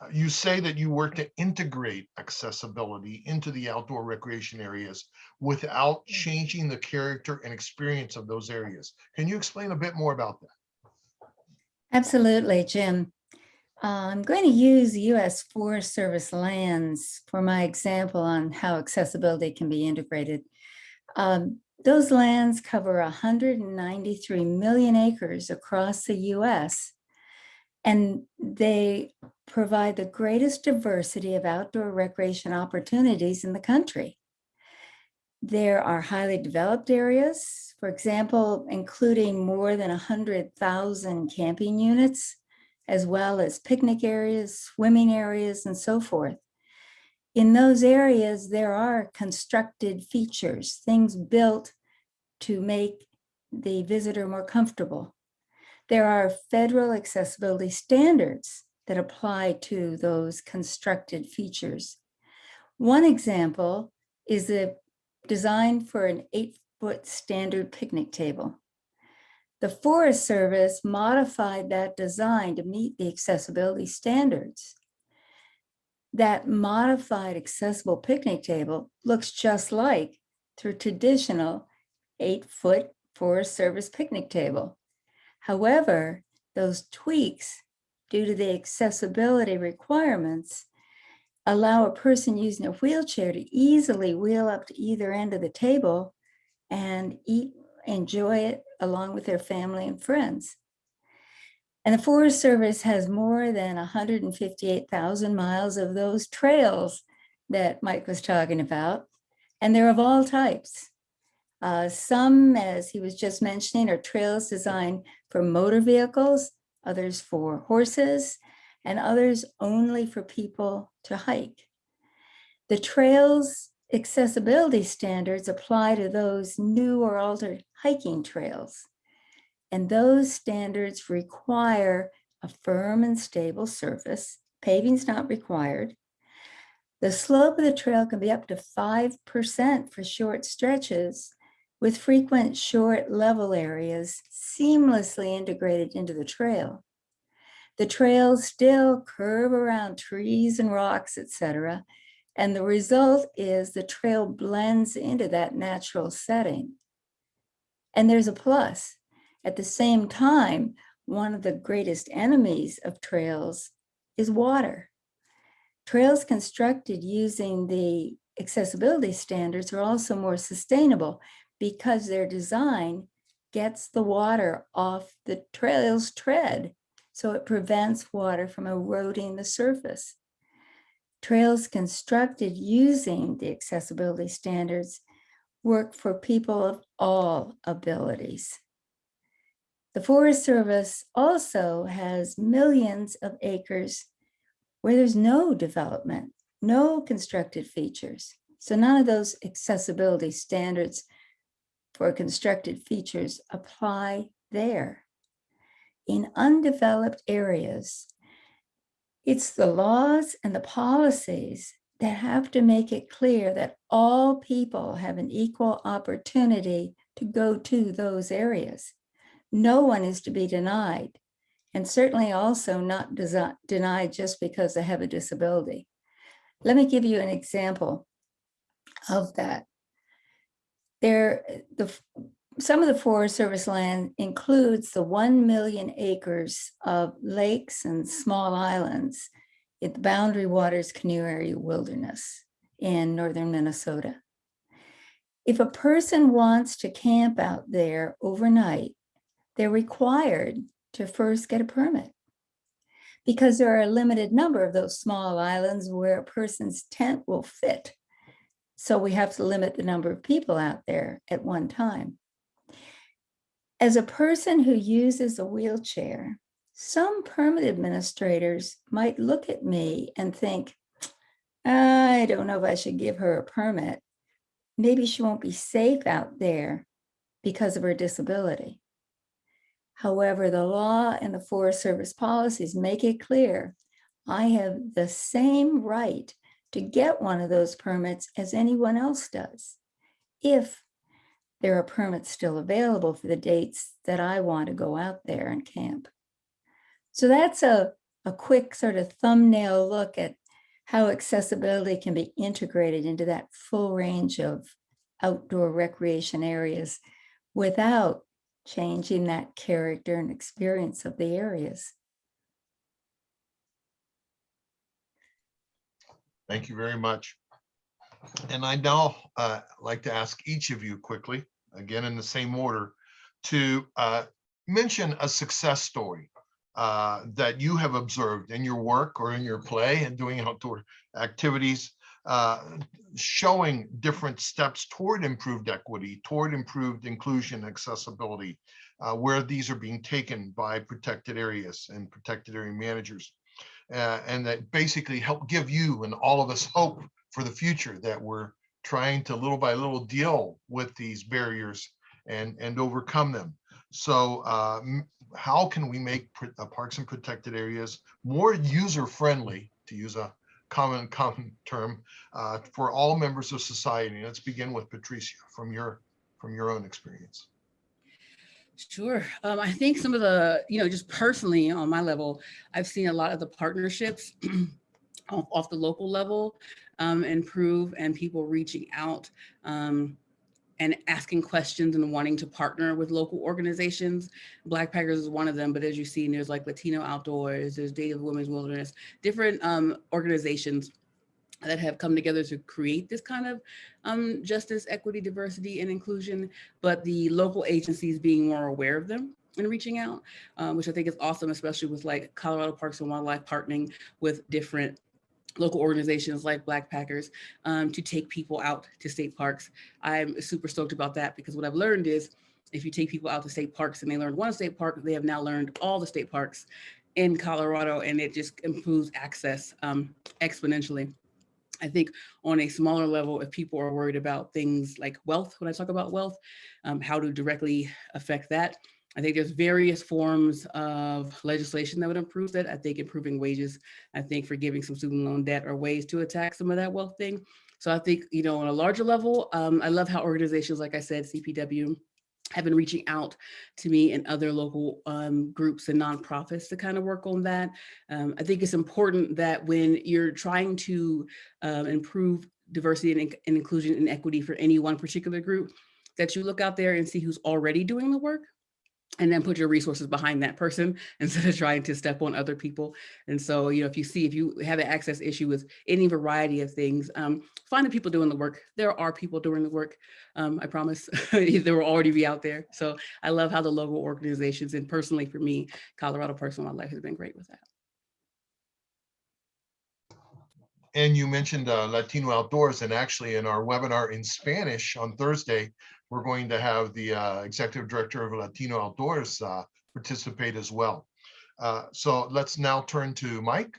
uh, You say that you work to integrate accessibility into the outdoor recreation areas without changing the character and experience of those areas. Can you explain a bit more about that? Absolutely, Jim. Uh, I'm going to use US Forest Service lands for my example on how accessibility can be integrated. Um, those lands cover 193 million acres across the US and they provide the greatest diversity of outdoor recreation opportunities in the country. There are highly developed areas, for example, including more than 100,000 camping units, as well as picnic areas, swimming areas, and so forth. In those areas, there are constructed features, things built to make the visitor more comfortable. There are federal accessibility standards that apply to those constructed features. One example is the design for an eight foot standard picnic table. The Forest Service modified that design to meet the accessibility standards. That modified accessible picnic table looks just like the traditional eight foot Forest Service picnic table. However, those tweaks, due to the accessibility requirements, allow a person using a wheelchair to easily wheel up to either end of the table and eat, enjoy it along with their family and friends. And the Forest Service has more than 158,000 miles of those trails that Mike was talking about, and they're of all types. Uh, some, as he was just mentioning, are trails designed for motor vehicles, others for horses, and others only for people to hike. The trails accessibility standards apply to those new or altered hiking trails. And those standards require a firm and stable surface. Paving's not required. The slope of the trail can be up to 5% for short stretches with frequent short level areas seamlessly integrated into the trail. The trails still curve around trees and rocks, etc. And the result is the trail blends into that natural setting. And there's a plus. At the same time, one of the greatest enemies of trails is water. Trails constructed using the accessibility standards are also more sustainable because their design gets the water off the trail's tread, so it prevents water from eroding the surface. Trails constructed using the accessibility standards work for people of all abilities. The Forest Service also has millions of acres where there's no development, no constructed features. So none of those accessibility standards for constructed features apply there. In undeveloped areas, it's the laws and the policies that have to make it clear that all people have an equal opportunity to go to those areas. No one is to be denied, and certainly also not denied just because they have a disability. Let me give you an example of that. There, the, some of the Forest Service land includes the 1 million acres of lakes and small islands in the Boundary Waters Canoe Area Wilderness in northern Minnesota. If a person wants to camp out there overnight, they're required to first get a permit. Because there are a limited number of those small islands where a person's tent will fit. So we have to limit the number of people out there at one time. As a person who uses a wheelchair, some permit administrators might look at me and think, I don't know if I should give her a permit. Maybe she won't be safe out there because of her disability. However, the law and the Forest Service policies make it clear I have the same right to get one of those permits as anyone else does. If there are permits still available for the dates that I want to go out there and camp. So that's a, a quick sort of thumbnail look at how accessibility can be integrated into that full range of outdoor recreation areas without changing that character and experience of the areas. Thank you very much. And I now uh, like to ask each of you quickly, again in the same order, to uh, mention a success story uh, that you have observed in your work or in your play and doing outdoor activities, uh, showing different steps toward improved equity, toward improved inclusion, accessibility, uh, where these are being taken by protected areas and protected area managers uh, and that basically help give you and all of us hope for the future that we're trying to little by little deal with these barriers and and overcome them. So uh, how can we make uh, parks and protected areas more user friendly, to use a common common term, uh, for all members of society? Let's begin with Patricia from your from your own experience. Sure. Um, I think some of the, you know, just personally on my level, I've seen a lot of the partnerships off, off the local level um, improve and people reaching out um, and asking questions and wanting to partner with local organizations. Blackpackers is one of them, but as you see, there's like Latino Outdoors, there's Native Women's Wilderness, different um, organizations that have come together to create this kind of um, justice, equity, diversity, and inclusion, but the local agencies being more aware of them and reaching out, um, which I think is awesome, especially with like Colorado Parks and Wildlife partnering with different local organizations like Blackpackers um, to take people out to state parks. I'm super stoked about that because what I've learned is if you take people out to state parks and they learn one state park, they have now learned all the state parks in Colorado and it just improves access um, exponentially. I think on a smaller level, if people are worried about things like wealth, when I talk about wealth, um, how to directly affect that, I think there's various forms of legislation that would improve that. I think improving wages, I think forgiving some student loan debt are ways to attack some of that wealth thing. So I think, you know, on a larger level, um, I love how organizations, like I said, CPW, have been reaching out to me and other local um, groups and nonprofits to kind of work on that. Um, I think it's important that when you're trying to um, improve diversity and, and inclusion and equity for any one particular group, that you look out there and see who's already doing the work and then put your resources behind that person instead of trying to step on other people. And so, you know, if you see, if you have an access issue with any variety of things, um, find the people doing the work. There are people doing the work. Um, I promise they will already be out there. So I love how the local organizations and personally for me, Colorado Parks and Wildlife has been great with that. And you mentioned uh, Latino Outdoors, and actually in our webinar in Spanish on Thursday, we're going to have the uh, executive director of Latino Outdoors uh, participate as well. Uh, So let's now turn to Mike.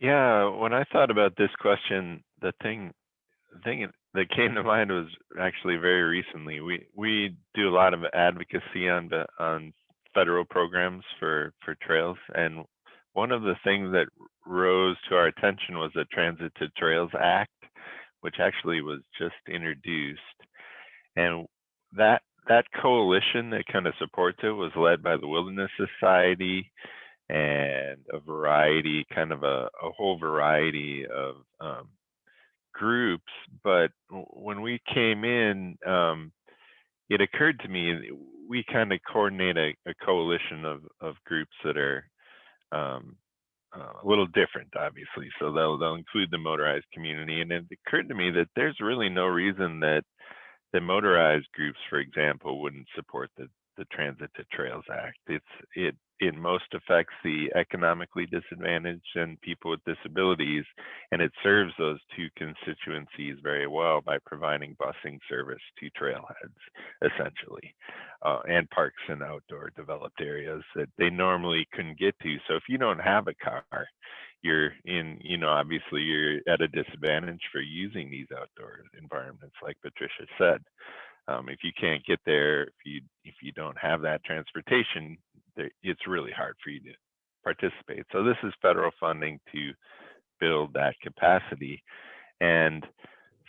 Yeah, when I thought about this question, the thing, the thing that came to mind was actually very recently. We we do a lot of advocacy on the on federal programs for for trails, and one of the things that rose to our attention was the Transit to Trails Act, which actually was just introduced. And that that coalition that kind of supports it was led by the Wilderness Society and a variety, kind of a, a whole variety of um, groups. But when we came in, um, it occurred to me we kind of coordinate a, a coalition of, of groups that are um, uh, a little different, obviously. So they'll they'll include the motorized community, and it occurred to me that there's really no reason that the motorized groups, for example, wouldn't support the the Transit to Trails Act. It's it most affects the economically disadvantaged and people with disabilities, and it serves those two constituencies very well by providing busing service to trailheads, essentially, uh, and parks and outdoor developed areas that they normally couldn't get to. So if you don't have a car, you're in, you know, obviously you're at a disadvantage for using these outdoor environments, like Patricia said. Um, if you can't get there, if you if you don't have that transportation, it's really hard for you to participate. So this is federal funding to build that capacity, and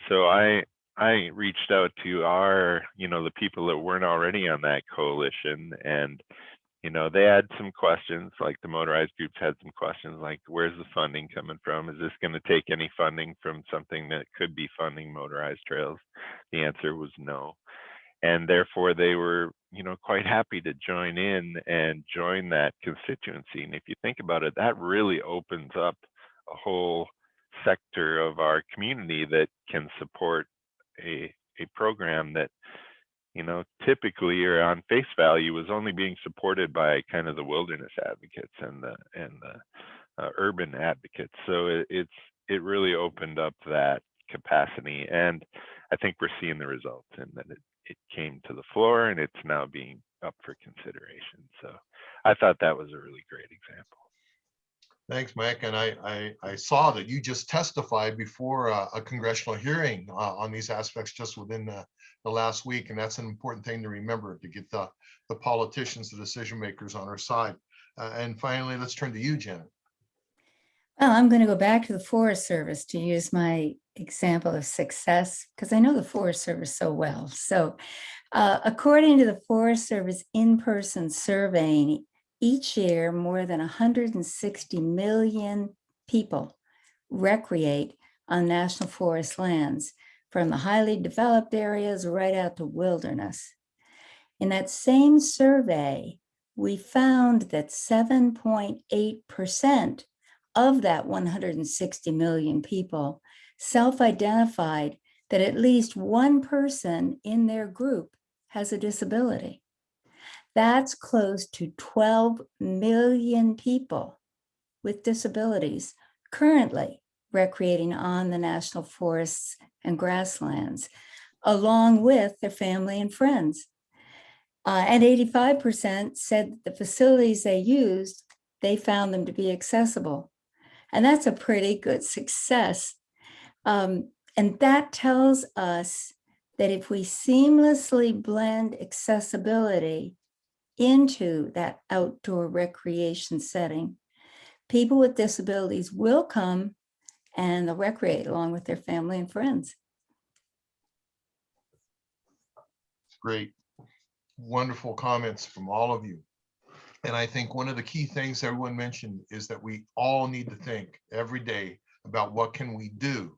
so I I reached out to our you know the people that weren't already on that coalition, and you know they had some questions like the motorized groups had some questions like where's the funding coming from? Is this going to take any funding from something that could be funding motorized trails? The answer was no and therefore they were you know quite happy to join in and join that constituency and if you think about it that really opens up a whole sector of our community that can support a a program that you know typically or on face value was only being supported by kind of the wilderness advocates and the and the uh, urban advocates. So it, it's it really opened up that capacity and i think we're seeing the results in that it it came to the floor and it's now being up for consideration. So I thought that was a really great example. Thanks, Mike. And I, I, I saw that you just testified before a, a congressional hearing uh, on these aspects just within the, the last week. And that's an important thing to remember to get the, the politicians, the decision makers on our side. Uh, and finally, let's turn to you, Janet. Well, I'm going to go back to the Forest Service to use my example of success because I know the Forest Service so well. So uh, according to the Forest Service in-person surveying, each year more than 160 million people recreate on national forest lands from the highly developed areas right out to wilderness. In that same survey, we found that 7.8% of that 160 million people self-identified that at least one person in their group has a disability. That's close to 12 million people with disabilities currently recreating on the national forests and grasslands, along with their family and friends. Uh, and 85% said the facilities they used, they found them to be accessible. And that's a pretty good success. Um, and that tells us that if we seamlessly blend accessibility into that outdoor recreation setting, people with disabilities will come and they'll recreate along with their family and friends. Great, wonderful comments from all of you. And I think one of the key things everyone mentioned is that we all need to think every day about what can we do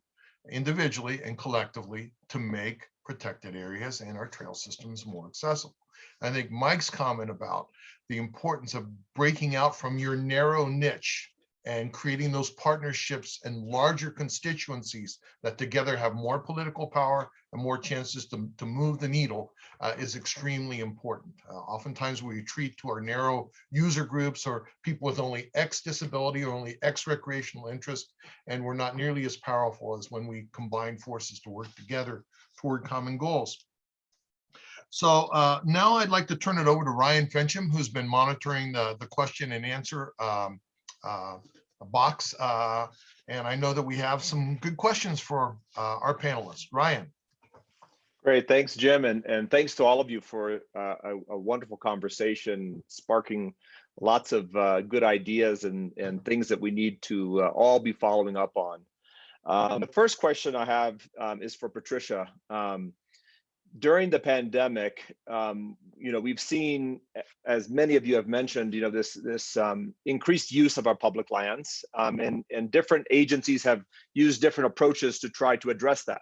individually and collectively to make protected areas and our trail systems more accessible. I think Mike's comment about the importance of breaking out from your narrow niche and creating those partnerships and larger constituencies that together have more political power more chances to, to move the needle uh, is extremely important. Uh, oftentimes we retreat to our narrow user groups or people with only X disability or only X recreational interest, and we're not nearly as powerful as when we combine forces to work together toward common goals. So uh, now I'd like to turn it over to Ryan Finchum, who's been monitoring the, the question and answer um, uh, box. Uh, and I know that we have some good questions for uh, our panelists. Ryan. Great, thanks, Jim, and, and thanks to all of you for uh, a, a wonderful conversation, sparking lots of uh, good ideas and, and things that we need to uh, all be following up on. Um, the first question I have um, is for Patricia. Um, during the pandemic, um, you know, we've seen, as many of you have mentioned, you know, this this um, increased use of our public lands, um, and and different agencies have used different approaches to try to address that.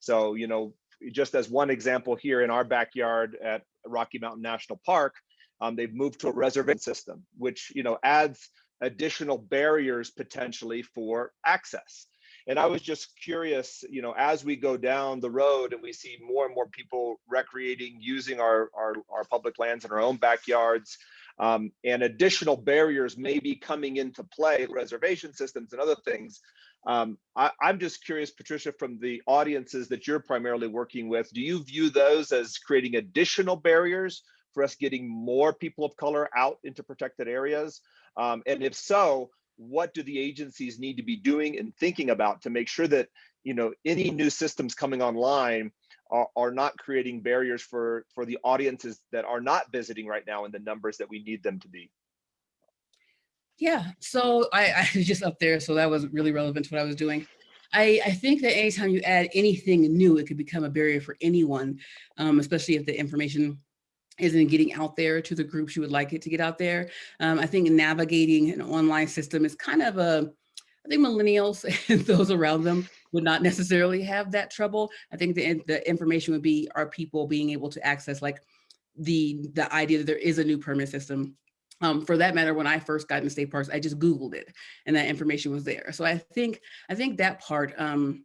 So, you know, just as one example here in our backyard at Rocky Mountain National Park, um, they've moved to a reservation system, which you know adds additional barriers potentially for access. And I was just curious, you know, as we go down the road and we see more and more people recreating, using our, our, our public lands in our own backyards, um, and additional barriers may be coming into play, reservation systems and other things. Um, I, I'm just curious, Patricia, from the audiences that you're primarily working with, do you view those as creating additional barriers for us getting more people of color out into protected areas? Um, and if so, what do the agencies need to be doing and thinking about to make sure that you know any new systems coming online are, are not creating barriers for for the audiences that are not visiting right now in the numbers that we need them to be Yeah, so I, I was just up there, so that was really relevant to what I was doing. I, I think that anytime you add anything new, it could become a barrier for anyone, um, especially if the information isn't getting out there to the groups you would like it to get out there. Um, I think navigating an online system is kind of a, I think millennials and those around them would not necessarily have that trouble. I think the, the information would be our people being able to access like the, the idea that there is a new permit system um, for that matter, when I first got into state parks, I just Googled it and that information was there. So I think, I think that part um,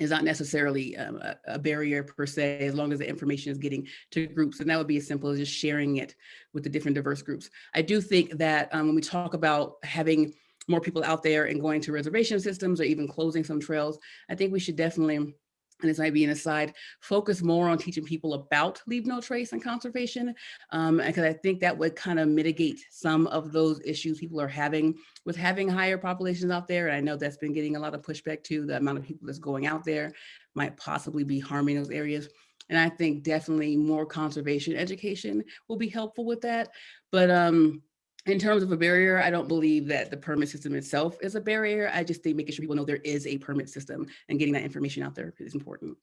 is not necessarily um, a, a, barrier per se, as long as the information is getting to groups. And that would be as simple as just sharing it with the different diverse groups. I do think that um, when we talk about having more people out there and going to reservation systems or even closing some trails, I think we should definitely and this might be an aside, focus more on teaching people about leave no trace and conservation, um, because I think that would kind of mitigate some of those issues people are having with having higher populations out there. And I know that's been getting a lot of pushback too, the amount of people that's going out there might possibly be harming those areas. And I think definitely more conservation education will be helpful with that. But um, in terms of a barrier, I don't believe that the permit system itself is a barrier. I just think making sure people know there is a permit system and getting that information out there is important.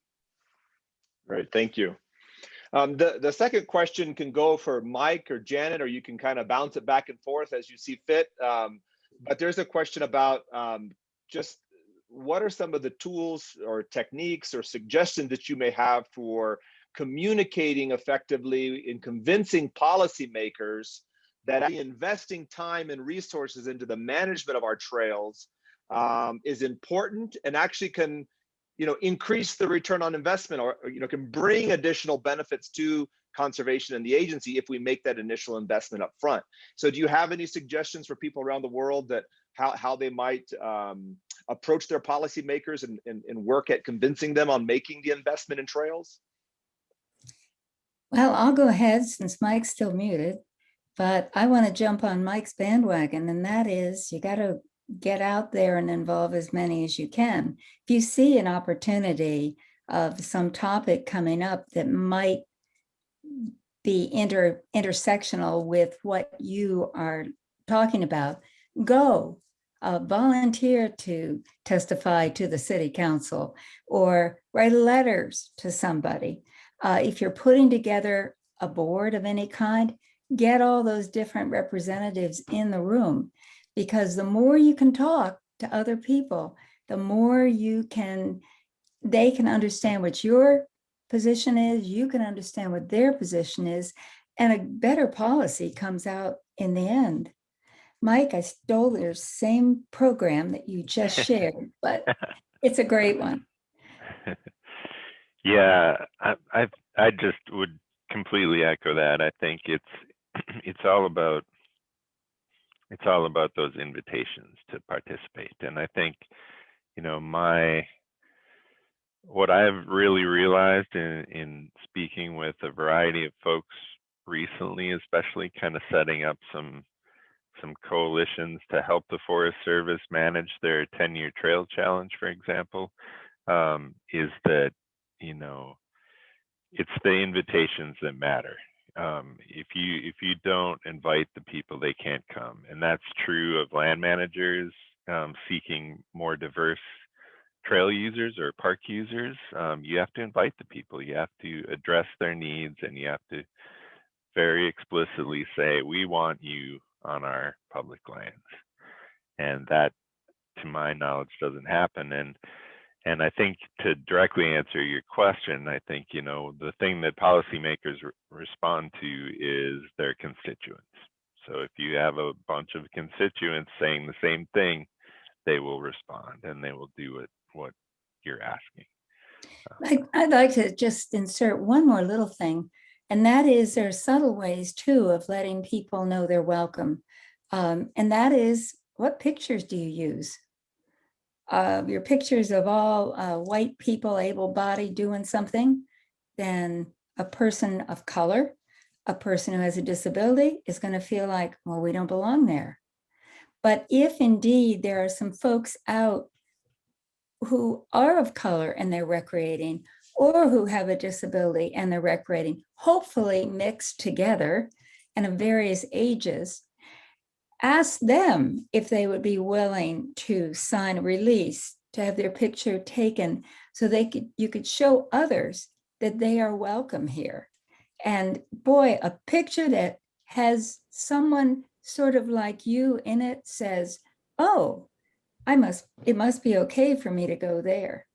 Right, thank you. Um, the, the second question can go for Mike or Janet, or you can kind of bounce it back and forth as you see fit. Um, but there's a question about um, just what are some of the tools or techniques or suggestions that you may have for communicating effectively in convincing policymakers that investing time and resources into the management of our trails um, is important and actually can you know increase the return on investment or, or, you know can bring additional benefits to conservation and the agency if we make that initial investment up front so do you have any suggestions for people around the world that how, how they might um, approach their policymakers and, and, and work at convincing them on making the investment in trails? Well i'll go ahead since mike's still muted but I want to jump on Mike's bandwagon, and that is you got to get out there and involve as many as you can. If you see an opportunity of some topic coming up that might be inter intersectional with what you are talking about, go uh, volunteer to testify to the city council or write letters to somebody. Uh, if you're putting together a board of any kind, get all those different representatives in the room because the more you can talk to other people, the more you can, they can understand what your position is, you can understand what their position is, and a better policy comes out in the end. Mike, I stole your same program that you just shared, but it's a great one. Yeah, I, I I just would completely echo that. I think it's it's all about it's all about those invitations to participate. And i think you know my what i've really realized in in speaking with a variety of folks recently especially kind of setting up some some coalitions to help the forest service manage their 10 year trail challenge for example um, is that you know it's the invitations that matter Um, if you if you don't invite the people, they can't come, and that's true of land managers um, seeking more diverse trail users or park users. Um, you have to invite the people. You have to address their needs, and you have to very explicitly say, "We want you on our public lands," and that, to my knowledge, doesn't happen. And and I think to directly answer your question, I think, you know, the thing that policymakers re- respond to is their constituents. So if you have a bunch of constituents saying the same thing, they will respond and they will do it what you're asking. I- I'd like to just insert one more little thing, and that is there are subtle ways too of letting people know they're welcome. Um, And that is, what pictures do you use? Uh, Your pictures of all uh, white people, able-bodied doing something, then a person of color, a person who has a disability is going to feel like, well, we don't belong there. But if indeed there are some folks out who are of color and they're recreating, or who have a disability and they're recreating, hopefully mixed together and of various ages, ask them if they would be willing to sign a release to have their picture taken so they could you could show others that they are welcome here. And boy, a picture that has someone sort of like you in it says, oh, I must, it must be okay for me to go there.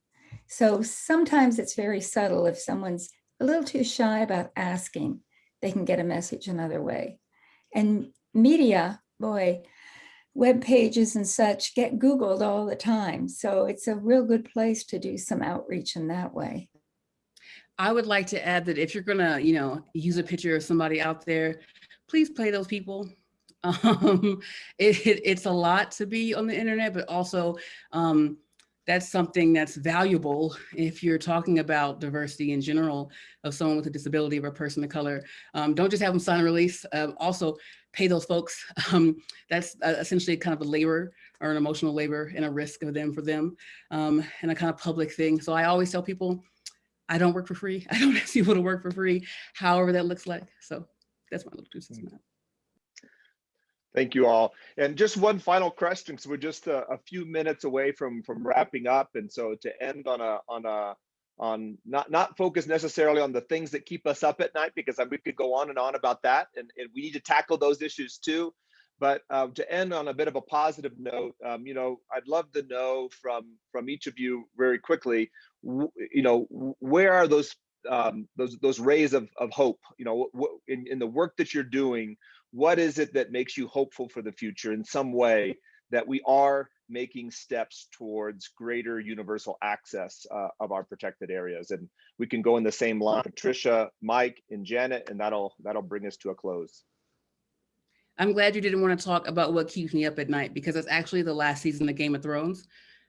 So sometimes it's very subtle. If someone's a little too shy about asking, they can get a message another way. And media, boy, web pages and such get Googled all the time. So it's a real good place to do some outreach in that way. I would like to add that if you're gonna, you know, use a picture of somebody out there, please play those people. Um, it, it- it's a lot to be on the internet, but also um, that's something that's valuable if you're talking about diversity in general of someone with a disability or a person of color. Um, don't just have them sign a release. Um, also, pay those folks. Um, that's uh, essentially kind of a labor or an emotional labor and a risk of them for them um, and a kind of public thing. So I always tell people, I don't work for free. I don't ask people to work for free, however that looks like. So that's my little two cents on that. Thank you all. And just one final question, because we're just a, a few minutes away from from wrapping up. And so to end on a on a on not not focus necessarily on the things that keep us up at night, because we could go on and on about that, and, and we need to tackle those issues too. But um, to end on a bit of a positive note, um, you know, I'd love to know from from each of you very quickly, you know, where are those um, those those rays of of hope? You know, in in the work that you're doing what is it that makes you hopeful for the future in some way that we are making steps towards greater universal access uh, of our protected areas and we can go in the same line patricia mike and janet and that'll that'll bring us to a close I'm glad you didn't want to talk about what keeps me up at night because it's actually the last season of Game of Thrones.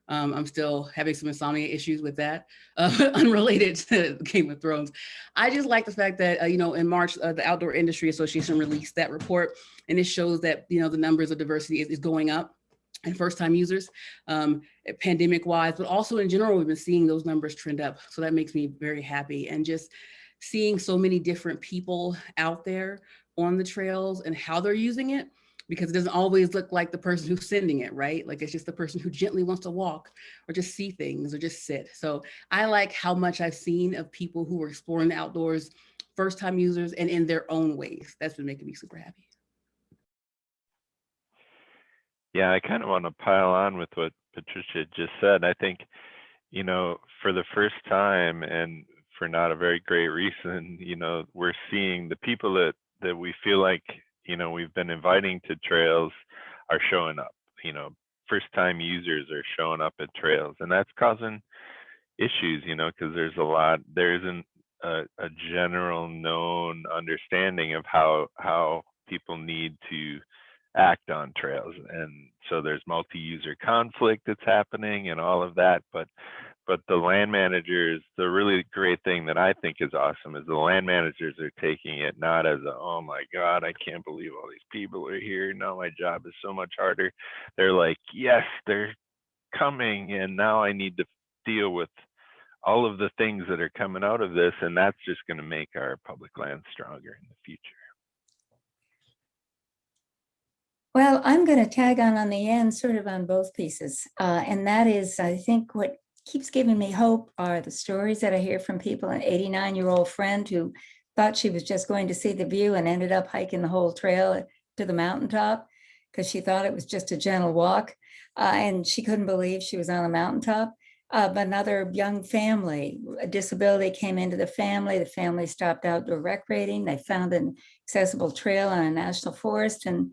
Um, I'm still having some insomnia issues with that, uh, unrelated to Game of Thrones. I just like the fact that, uh, you know, in March, uh, the Outdoor Industry Association released that report and it shows that, you know, the numbers of diversity is, is going up and first time users um, pandemic wise, but also in general, we've been seeing those numbers trend up. So that makes me very happy. And just seeing so many different people out there on the trails and how they're using it because it doesn't always look like the person who's sending it, right? Like it's just the person who gently wants to walk or just see things or just sit. So I like how much I've seen of people who are exploring the outdoors, first time users and in their own ways. That's been making me super happy. Yeah, I kind of want to pile on with what Patricia just said. I think, you know, for the first time and for not a very great reason, you know, we're seeing the people that that we feel like, you know, we've been inviting to trails are showing up. You know, first time users are showing up at trails and that's causing issues, you know, because there's a lot there isn't a, a general known understanding of how how people need to act on trails and so there's multi-user conflict that's happening and all of that but but the land managers the really great thing that i think is awesome is the land managers are taking it not as a oh my god i can't believe all these people are here now my job is so much harder they're like yes they're coming and now i need to deal with all of the things that are coming out of this, and that's just going to make our public land stronger in the future. Well, I'm going to tag on on the end, sort of on both pieces. Uh, and that is, I think what keeps giving me hope are the stories that I hear from people, an 89 year old friend who thought she was just going to see the view and ended up hiking the whole trail to the mountaintop because she thought it was just a gentle walk. Uh, and she couldn't believe she was on a mountaintop. Uh, another young family, a disability came into the family. The family stopped outdoor recreating. They found an accessible trail on a national forest and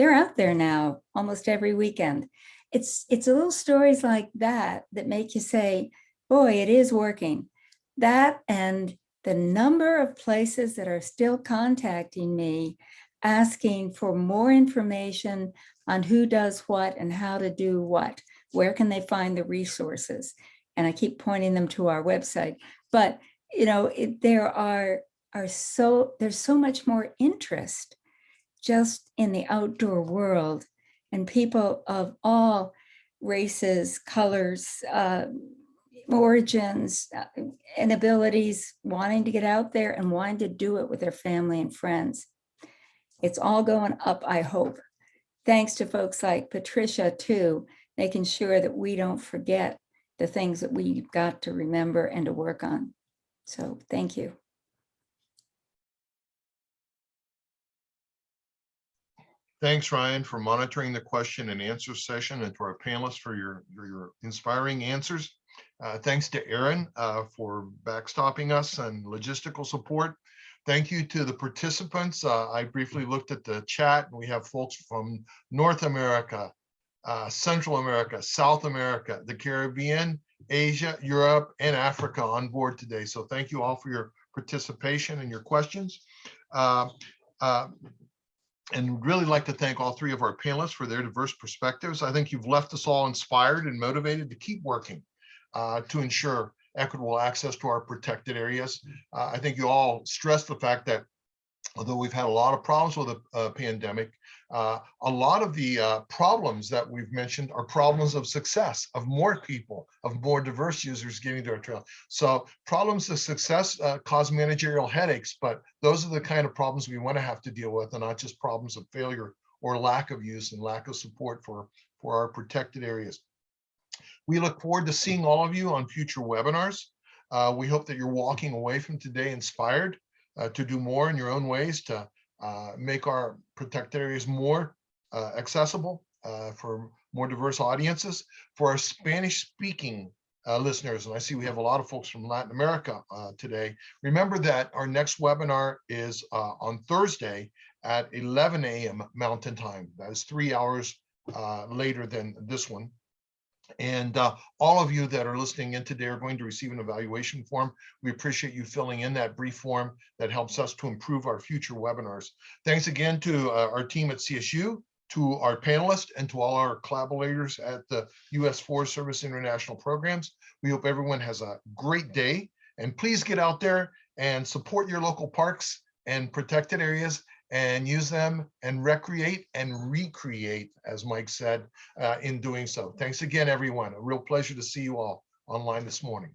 they're out there now almost every weekend. It's, it's little stories like that that make you say, boy, it is working. That and the number of places that are still contacting me asking for more information on who does what and how to do what. Where can they find the resources? And I keep pointing them to our website. But, you know, it, there are, are so, there's so much more interest just in the outdoor world and people of all races, colors, uh, origins, uh, and abilities wanting to get out there and wanting to do it with their family and friends. It's all going up, I hope. Thanks to folks like Patricia too, making sure that we don't forget the things that we've got to remember and to work on. So thank you. Thanks, Ryan, for monitoring the question and answer session and to our panelists for your, your, your inspiring answers. Uh, thanks to Aaron uh, for backstopping us and logistical support. Thank you to the participants. Uh, I briefly looked at the chat and we have folks from North America, uh, Central America, South America, the Caribbean, Asia, Europe, and Africa on board today. So thank you all for your participation and your questions. And really like to thank all three of our panelists for their diverse perspectives. I think you've left us all inspired and motivated to keep working uh, to ensure equitable access to our protected areas. Uh, I think you all stressed the fact that although we've had a lot of problems with the uh, pandemic, uh, a lot of the uh, problems that we've mentioned are problems of success, of more people, of more diverse users getting to our trail. So problems of success uh, cause managerial headaches, but those are the kind of problems we want to have to deal with and not just problems of failure or lack of use and lack of support for, for our protected areas. We look forward to seeing all of you on future webinars. Uh, we hope that you're walking away from today inspired uh, to do more in your own ways to make our protected areas more uh, accessible uh, for more diverse audiences. For our Spanish speaking uh, listeners, and I see we have a lot of folks from Latin America uh, today, remember that our next webinar is on Thursday at 11 a.m. Mountain Time. That is three hours later than this one. And uh, all of you that are listening in today are going to receive an evaluation form. We appreciate you filling in that brief form that helps us to improve our future webinars. Thanks again to uh, our team at CSU, to our panelists, and to all our collaborators at the U.S. Forest Service International Programs. We hope everyone has a great day. And please get out there and support your local parks and protected areas and use them and recreate and recreate, as Mike said, uh, in doing so. Thanks again, everyone. A real pleasure to see you all online this morning.